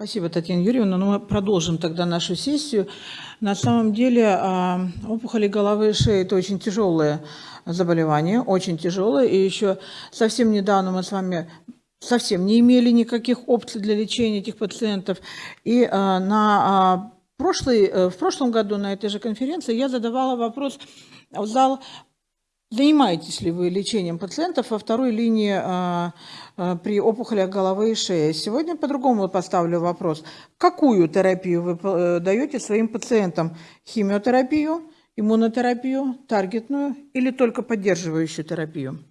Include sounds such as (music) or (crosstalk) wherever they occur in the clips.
Спасибо, Татьяна Юрьевна. Ну, мы продолжим тогда нашу сессию. На самом деле а, опухоли головы и шеи – это очень тяжелое заболевание, очень тяжелое. И еще совсем недавно мы с вами совсем не имели никаких опций для лечения этих пациентов. И а, на а, прошлый, э, в прошлом году на этой же конференции я задавала вопрос в зал Занимаетесь ли вы лечением пациентов во второй линии а, а, при опухолях головы и шеи? Сегодня по-другому поставлю вопрос. Какую терапию вы э, даете своим пациентам? Химиотерапию, иммунотерапию, таргетную или только поддерживающую терапию?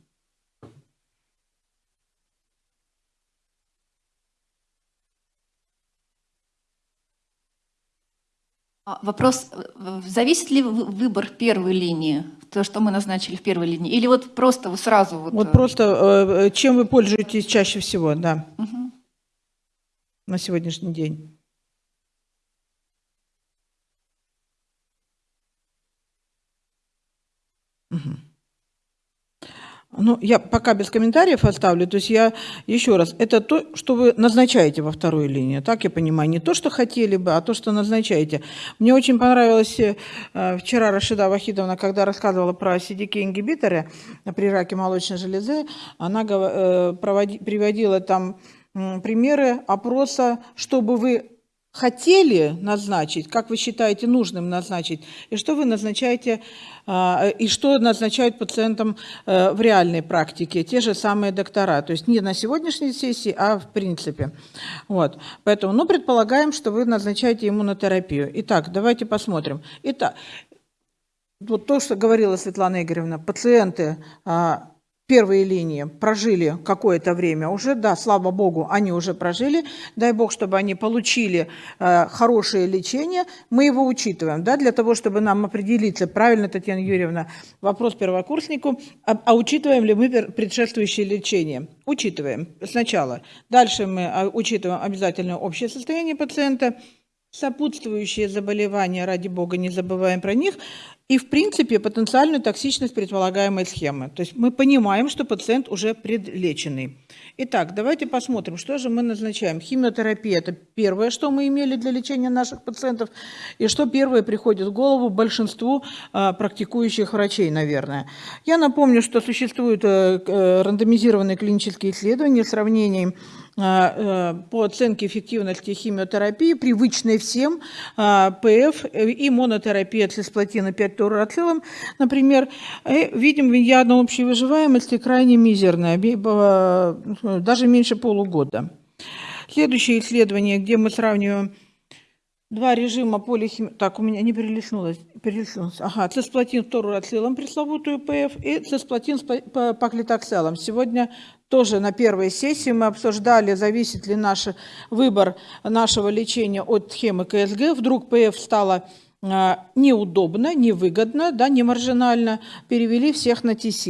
А, вопрос, э, зависит ли выбор первой линии, то, что мы назначили в первой линии, или вот просто вы сразу... Вот, вот э, просто э, чем вы пользуетесь чаще всего, да, угу. на сегодняшний день? Угу. Ну, я пока без комментариев оставлю. То есть я еще раз, это то, что вы назначаете во второй линии, так я понимаю, не то, что хотели бы, а то, что назначаете. Мне очень понравилось э, вчера Рашида Вахидовна, когда рассказывала про CDK-ингибиторы при раке молочной железы, она э, проводи, приводила там примеры опроса, чтобы вы хотели назначить, как вы считаете нужным назначить, и что вы назначаете, а, и что назначают пациентам э, в реальной практике, те же самые доктора, то есть не на сегодняшней сессии, а в принципе. Вот. Поэтому, ну, предполагаем, что вы назначаете иммунотерапию. Итак, давайте посмотрим. Итак, вот то, что говорила Светлана Игоревна, пациенты а, первые линии прожили какое-то время уже, да, слава богу, они уже прожили, дай бог, чтобы они получили э, хорошее лечение, мы его учитываем, да, для того, чтобы нам определиться, правильно, Татьяна Юрьевна, вопрос первокурснику, а, а учитываем ли мы предшествующее лечение? Учитываем сначала. Дальше мы а, учитываем обязательно общее состояние пациента, сопутствующие заболевания, ради бога, не забываем про них, и, в принципе, потенциальную токсичность предполагаемой схемы. То есть мы понимаем, что пациент уже предлеченный. Итак, давайте посмотрим, что же мы назначаем. Химиотерапия – это первое, что мы имели для лечения наших пациентов, и что первое приходит в голову большинству а, практикующих врачей, наверное. Я напомню, что существуют а, рандомизированные клинические исследования, сравнений а, э, по оценке эффективности химиотерапии, привычной всем, а, ПФ и монотерапия цисплатина 5 торацилом, например, видим медиана общей выживаемости крайне мизерная, даже меньше полугода. Следующее исследование, где мы сравниваем Два режима полихимии... Так, у меня не перелистнулось. перелистнулось. Ага, цисплатин торурацилом, пресловутую ПФ, и цисплатин с паклитокселом. Сегодня тоже на первой сессии мы обсуждали, зависит ли наш выбор нашего лечения от схемы КСГ. Вдруг ПФ стало а, неудобно, невыгодно, да, не маржинально, перевели всех на ТС.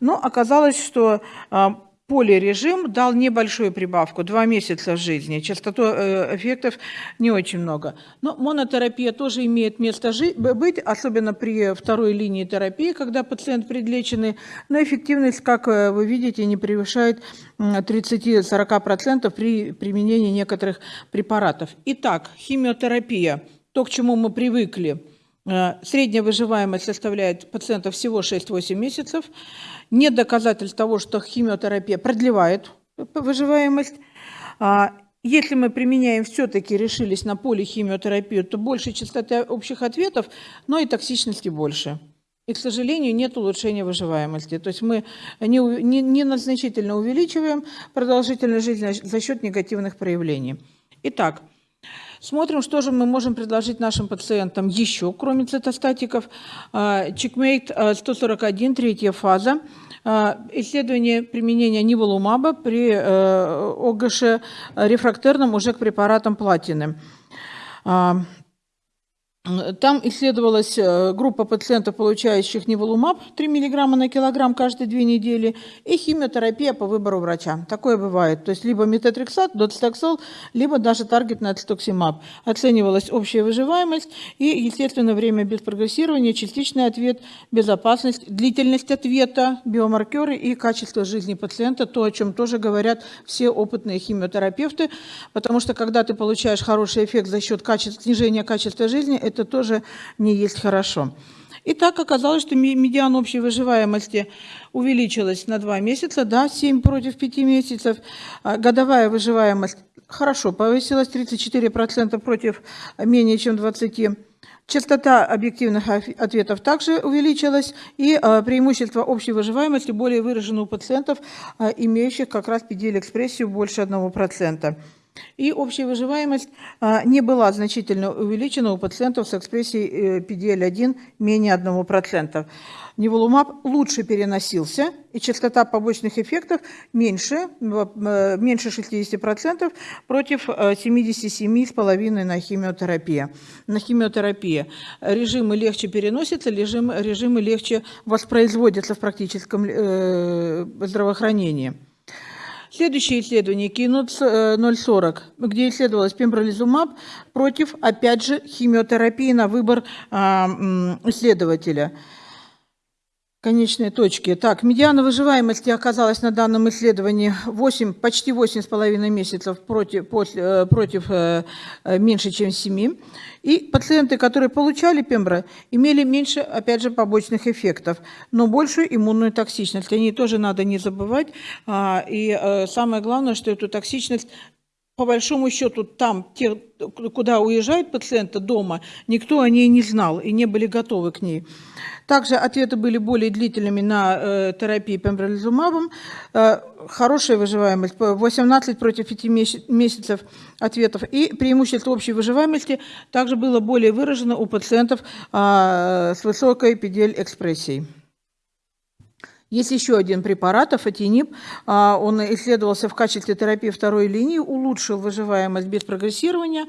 Но оказалось, что а, полирежим дал небольшую прибавку, два месяца жизни, частоту э, эффектов не очень много. Но монотерапия тоже имеет место быть, особенно при второй линии терапии, когда пациент предлеченный, но эффективность, как э, вы видите, не превышает 30-40% при применении некоторых препаратов. Итак, химиотерапия, то, к чему мы привыкли, э, средняя выживаемость составляет пациентов всего 6-8 месяцев, нет доказательств того, что химиотерапия продлевает выживаемость. А, если мы применяем, все-таки решились на полихимиотерапию, то больше частоты общих ответов, но и токсичности больше. И, к сожалению, нет улучшения выживаемости. То есть мы не, не, не значительно увеличиваем продолжительность жизни за счет негативных проявлений. Итак, Смотрим, что же мы можем предложить нашим пациентам еще, кроме цитостатиков. Чекмейт 141, третья фаза. А, исследование применения ниволумаба при э, ОГШ рефрактерном уже к препаратам платины. Там исследовалась э, группа пациентов, получающих неволумаб 3 мг на килограмм каждые две недели и химиотерапия по выбору врача. Такое бывает. То есть либо метатрексат, доцитоксол, либо даже таргетный ацетоксимаб. Оценивалась общая выживаемость и, естественно, время без прогрессирования, частичный ответ, безопасность, длительность ответа, биомаркеры и качество жизни пациента, то, о чем тоже говорят все опытные химиотерапевты, потому что когда ты получаешь хороший эффект за счет качества, снижения качества жизни, это тоже не есть хорошо. И так оказалось, что медиан общей выживаемости увеличилась на 2 месяца, да, 7 против 5 месяцев. А годовая выживаемость хорошо повысилась, 34% против менее чем 20%. Частота объективных ответов также увеличилась, и а, преимущество общей выживаемости более выражено у пациентов, а, имеющих как раз PD-экспрессию больше 1%. И общая выживаемость а, не была значительно увеличена у пациентов с экспрессией PDL-1 э, менее 1%. Неволумаб лучше переносился, и частота побочных эффектов меньше, э, меньше 60% против 77,5% э, на химиотерапии. На химиотерапии режимы легче переносятся, режимы, режимы легче воспроизводятся в практическом здравоохранении. Следующее исследование Keynote 040, где исследовалось пембролизумаб против, опять же, химиотерапии на выбор а, исследователя. Конечные точки. Так, медиана выживаемости оказалась на данном исследовании 8, почти 8,5 месяцев против, после, э, против э, э, меньше, чем 7. И пациенты, которые получали пембро, имели меньше, опять же, побочных эффектов, но большую иммунную токсичность. О ней тоже надо не забывать. А, и самое главное, что эту токсичность по большому счету там, те, куда уезжают пациенты дома, никто о ней не знал и не были готовы к ней. Также ответы были более длительными на э, терапии пембролизумабом. Э, хорошая выживаемость, 18 против 5 месяцев ответов. И преимущество общей выживаемости также было более выражено у пациентов э, с высокой PDL-экспрессией. Есть еще один препарат, афатинип. А, он исследовался в качестве терапии второй линии, улучшил выживаемость без прогрессирования,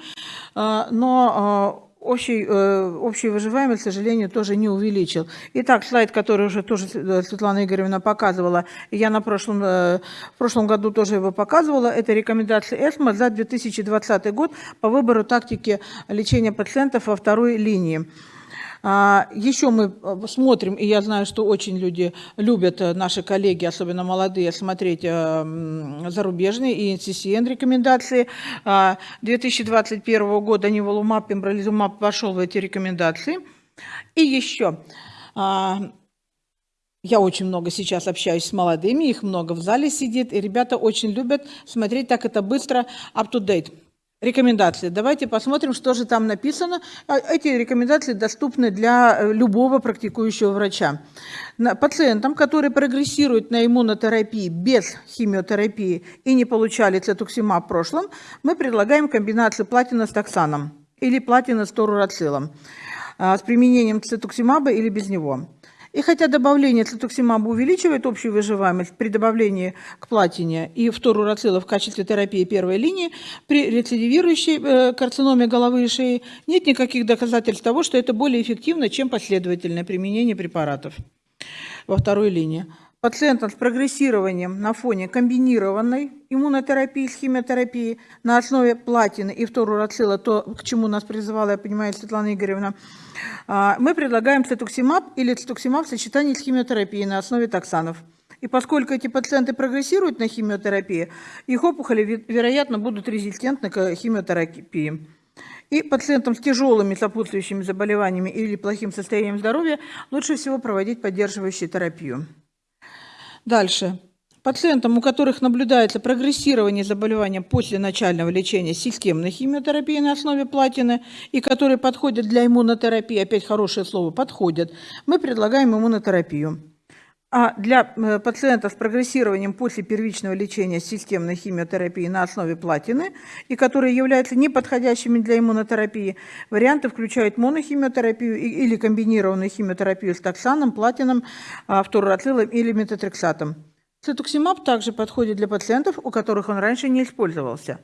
а, но а, общей, э, общей выживаемость, к сожалению, тоже не увеличил. Итак, слайд, который уже тоже э, Светлана Игоревна показывала, я на прошлом, э, в прошлом году тоже его показывала, это рекомендации ЭСМО за 2020 год по выбору тактики лечения пациентов во второй линии. А, Еще мы э, смотрим, и я знаю, что очень люди любят, э, наши коллеги, особенно молодые, смотреть э, зарубежные и NCCN рекомендации. 2021 а, года Ниволумаб, Пембролизумаб вошел в эти рекомендации. И еще а, я очень много сейчас общаюсь с молодыми, их много в зале сидит, и ребята очень любят смотреть, так это быстро, up-to-date. Рекомендации. Давайте посмотрим, что же там написано. А, эти рекомендации доступны для э, любого практикующего врача. Пациентам, которые прогрессируют на иммунотерапии без химиотерапии и не получали цетуксимаб в прошлом, мы предлагаем комбинацию платина с токсаном или платина с торурацилом а, с применением цетуксимаба или без него. И хотя добавление цитоксимаба увеличивает общую выживаемость при добавлении к платине и фторурацила в качестве терапии первой линии, при рецидивирующей э, карциноме головы и шеи нет никаких доказательств того, что это более эффективно, чем последовательное применение препаратов во второй линии пациентам с прогрессированием на фоне комбинированной иммунотерапии с химиотерапией на основе платины и фторурацила, то, к чему нас призывала, я понимаю, Светлана Игоревна, а, мы предлагаем цитуксимаб или цитуксимаб в сочетании с химиотерапией на основе токсанов. И поскольку эти пациенты прогрессируют на химиотерапии, их опухоли, вероятно, будут резистентны к химиотерапии. И пациентам с тяжелыми сопутствующими заболеваниями или плохим состоянием здоровья лучше всего проводить поддерживающую терапию. Дальше. Пациентам, у которых наблюдается прогрессирование заболевания после начального лечения системной химиотерапии на основе платины и которые подходят для иммунотерапии, опять хорошее слово, подходят, мы предлагаем иммунотерапию. А для э, пациентов с прогрессированием после первичного лечения системной химиотерапии на основе платины и которые являются неподходящими для иммунотерапии, варианты включают монохимиотерапию или комбинированную химиотерапию с токсаном, платином, а, фторурацилом или метатрексатом. Цитуксимаб также подходит для пациентов, у которых он раньше не использовался.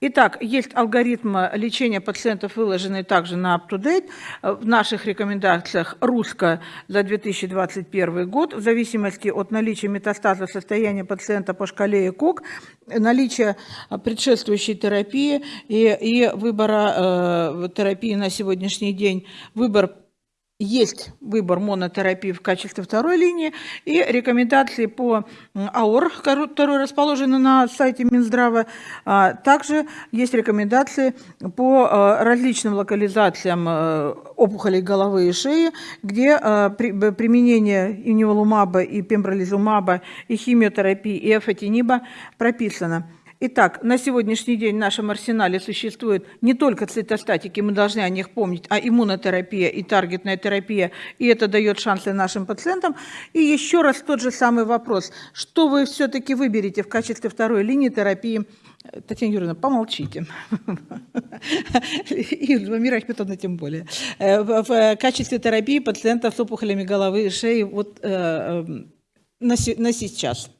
Итак, есть алгоритм лечения пациентов, выложенный также на UpToDate. Э, в наших рекомендациях русско за 2021 год, в зависимости от наличия метастаза состояния пациента по шкале ЭКОК, наличия предшествующей терапии и, и выбора э, терапии на сегодняшний день, выбор есть выбор монотерапии в качестве второй линии и рекомендации по АОР, который расположен на сайте Минздрава. А, также есть рекомендации по а, различным локализациям а, опухолей головы и шеи, где применение иниволумаба и пембролизумаба и химиотерапии и эфотиниба прописано. Итак, на сегодняшний день в нашем арсенале существует не только цитостатики, мы должны о них помнить, а иммунотерапия и таргетная терапия, и это дает шансы нашим пациентам. И еще раз тот же самый вопрос, что вы все-таки выберете в качестве второй линии терапии Татьяна Юрьевна, помолчите. И Мира Ахметовна тем более. Э, в качестве терапии пациентов с опухолями головы и шеи вот, э, э, на сейчас.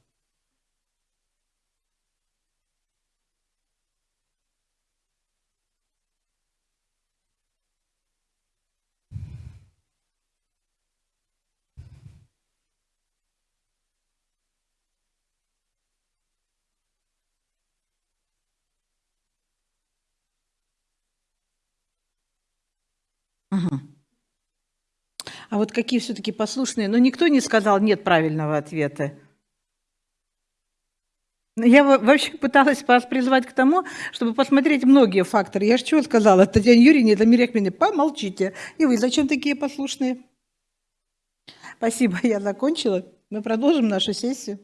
Угу. А вот какие все-таки послушные? Но никто не сказал нет правильного ответа. Я вообще пыталась вас призвать к тому, чтобы посмотреть многие факторы. Я же чего сказала? Татьяна Юрьевна, это Миряхмина, помолчите. И вы зачем такие послушные? Спасибо, (laughs) я закончила. Мы продолжим нашу сессию.